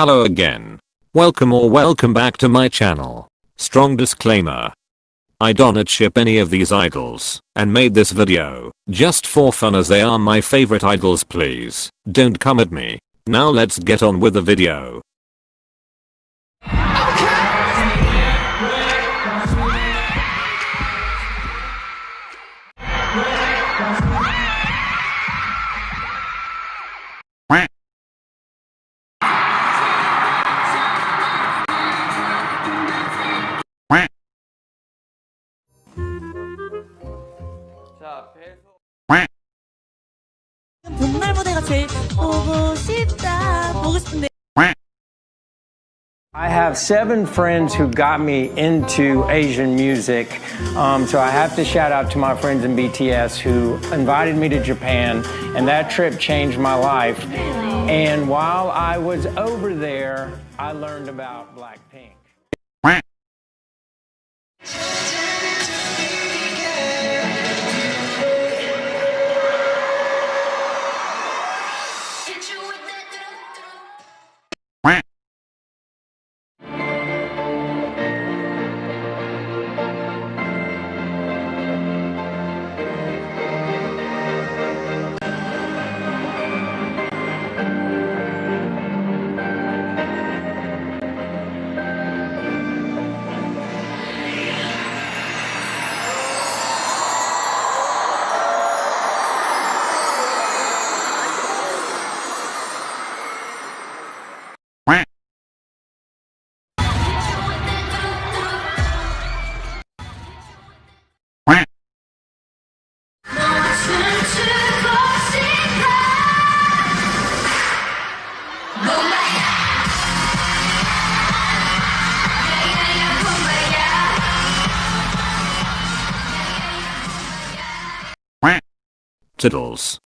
Hello again. Welcome or welcome back to my channel. Strong disclaimer. I don't ship any of these idols and made this video just for fun as they are my favorite idols please don't come at me. Now let's get on with the video. 자, 배소. 봄날 무대가 제일 보고 싶다 보고 싶은데 I have seven friends who got me into Asian music. Um, so I have to shout out to my friends in BTS who invited me to Japan, and that trip changed my life. And while I was over there, I learned about Blackpink. Tiddles.